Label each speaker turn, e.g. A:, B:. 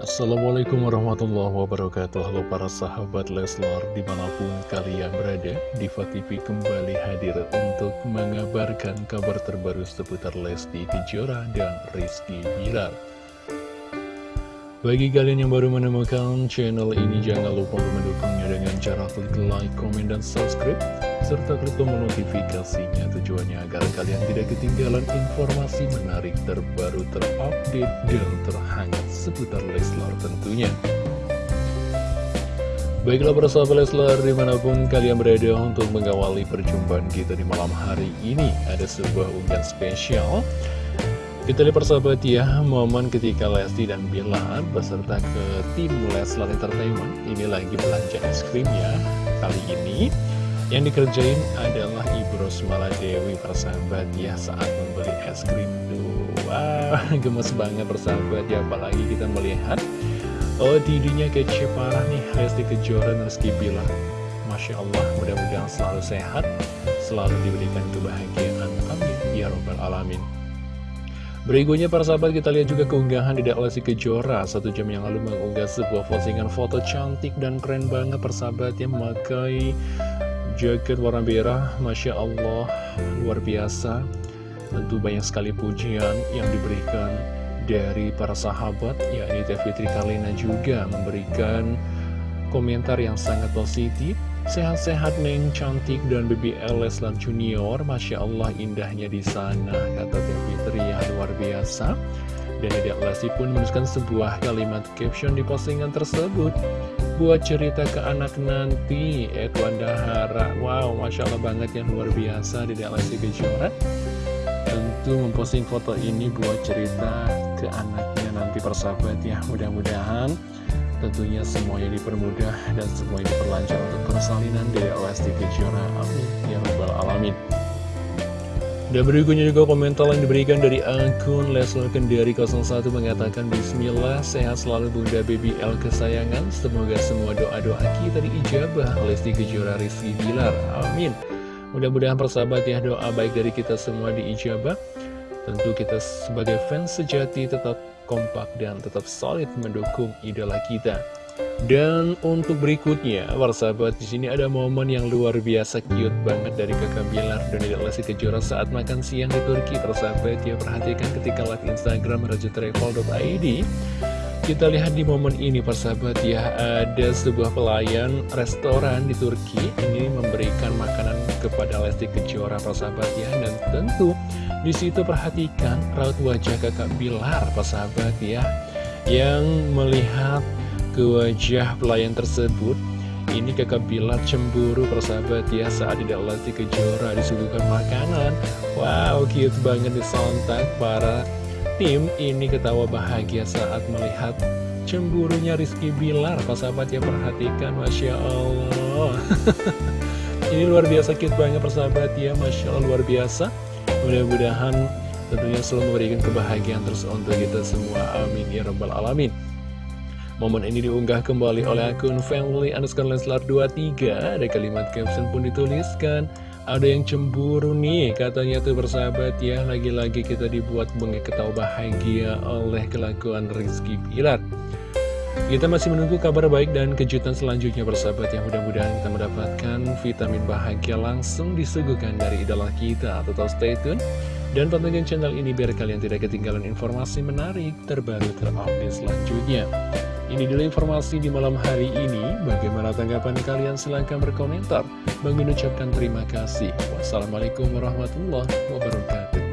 A: Assalamualaikum warahmatullahi wabarakatuh. Halo para sahabat Leslar di mana pun kalian berada Diva TV kembali hadir untuk mengabarkan kabar terbaru seputar Lesti Kejora dan Rizky Bilar Bagi kalian yang baru menemukan channel ini jangan lupa mendukungnya dengan cara klik like, komen, dan subscribe serta klik tombol notifikasinya tujuannya agar kalian tidak ketinggalan informasi menarik terbaru terupdate dan terhangat seputar Leslar tentunya. Baiklah persahabat Leslar di mana pun kalian berada untuk mengawali perjumpaan kita di malam hari ini Ada sebuah unggahan spesial Kita lihat persahabat ya momen ketika Lesti dan Bilar beserta ke tim Leslar Entertainment. Ini lagi belanja es krim ya Kali ini. Yang dikerjain adalah Ibu Rosmala Dewi persahabat ya saat membeli es krim. Wow, gemes banget persahabat ya apalagi kita melihat Oh didinya kece parah nih Lesti Kejora dan Rizky Bilar Masya Allah mudah-mudahan selalu sehat Selalu diberikan kebahagiaan. Amin. Ya Robbal Alamin Berikutnya para sahabat kita lihat juga keunggahan di Lesti Kejora Satu jam yang lalu mengunggah sebuah postingan foto cantik dan keren banget persahabat yang memakai jaket warna merah, Masya Allah, luar biasa. Tentu banyak sekali pujian yang diberikan dari para sahabat, yakni Teh Fitri Karlina juga memberikan komentar yang sangat positif. Sehat-sehat Neng, cantik dan BBL Leslar Junior, Masya Allah indahnya di sana, kata Teh Fitri ya biasa. Dan Dedek Lesti pun menuliskan sebuah kalimat caption di postingan tersebut. Buat cerita ke anak nanti Edwan Dahara Wow, Masya Allah banget yang luar biasa di Lesti Kejora. Tentu memposting foto ini buat cerita ke anaknya nanti persahabat ya. Mudah-mudahan tentunya semuanya dipermudah dan semuanya diperlancar untuk persalinan di Lesti Kejora. Amin. Ya Rabbal Alamin dan berikutnya juga komentar yang diberikan dari akun Leslar Kendari 01 mengatakan Bismillah, sehat selalu Bunda Baby L kesayangan. Semoga semua doa-doa kita diijabah Lesti Kejora Rizky Bilar. Amin. Mudah-mudahan persahabat ya doa baik dari kita semua diijabah. Tentu kita sebagai fans sejati tetap kompak dan tetap solid mendukung idola kita dan untuk berikutnya, para sahabat di sini ada momen yang luar biasa cute banget dari kakak Bilar dan Lesti Kejora saat makan siang di Turki. Para sahabat ya perhatikan ketika live Instagram rajatravel.id. Kita lihat di momen ini para sahabat ya ada sebuah pelayan restoran di Turki ini memberikan makanan kepada Lesti Kejora para sahabat ya dan tentu di situ perhatikan raut wajah kakak Bilar para sahabat ya yang melihat ke wajah pelayan tersebut Ini kakak Bilar cemburu persahabat ya saat tidak latih kejora disuguhkan makanan. Wow cute banget disontak para tim. Ini ketawa bahagia saat melihat cemburunya Rizky Bilar. Persahabat ya perhatikan Masya Allah. Ini luar biasa cute banget persahabat ya Masya Allah luar biasa. Mudah-mudahan tentunya selalu memberikan kebahagiaan terus untuk kita semua. Amin Ya Rabbal Alamin Momen ini diunggah kembali oleh akun family underscore leslar 23 Ada kalimat caption pun dituliskan. Ada yang cemburu nih katanya tuh bersahabat ya. Lagi-lagi kita dibuat ketawa bahagia oleh kelakuan Rizky Pilar kita masih menunggu kabar baik dan kejutan selanjutnya bersahabat yang mudah-mudahan kita mendapatkan vitamin bahagia langsung disuguhkan dari idola kita. Tetap stay tune dan pantengin channel ini biar kalian tidak ketinggalan informasi menarik terbaru terupdate selanjutnya. Ini dulu informasi di malam hari ini. Bagaimana tanggapan kalian? Silahkan berkomentar. Bang ucapkan terima kasih. Wassalamualaikum warahmatullahi wabarakatuh.